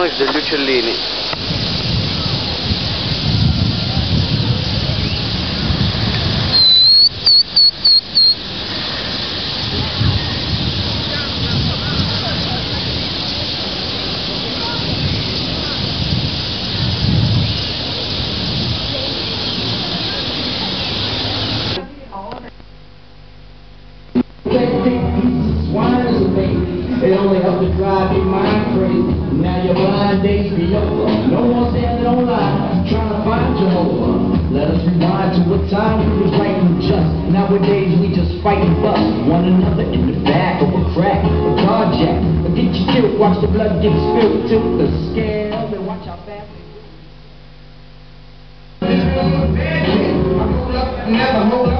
noise degli uccellini. Let us rewind to a time we was right and just. Nowadays we just fight and bust one another in the back of a crack, a carjack. Or get you killed, watch the blood get spilled, tilt the scale, and watch how fast. Never hold up.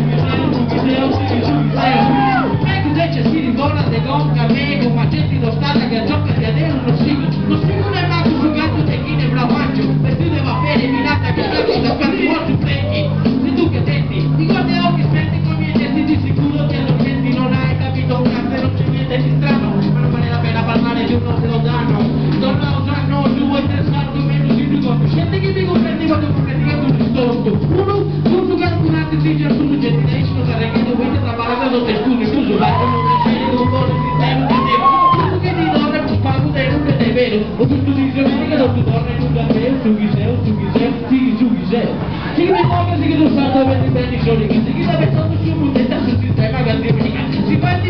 Esse é o a sua não tem cheiro, não pode ser um dever. Portugal de dobra, que pago de. O que tu diz, amiga, não te torna um dever. Tu quiser, tu quiser, sigue, tu quiser. Sigue a ver a Se vai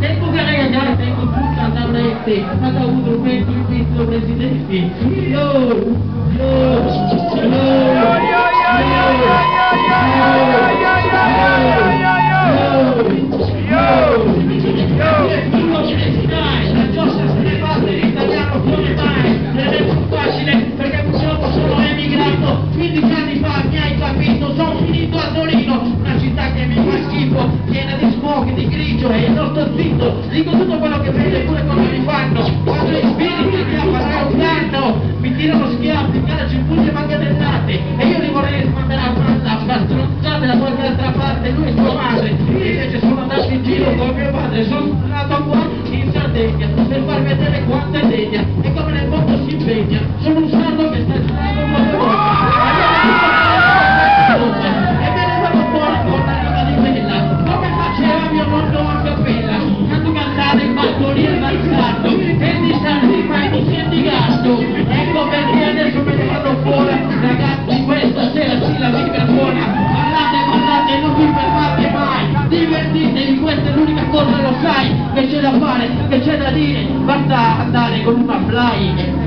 Tem que tem que do yo. tutto quello che prende pure come li fanno quando gli spiriti che a fare un danno mi tirano schiaffi, calci, pugni e manganellate e io li vorrei mandare a far stronzate da qualche altra parte lui e sua madre invece sono andato in giro con mio padre. Sono che c'è da dire, basta andare con una fly. e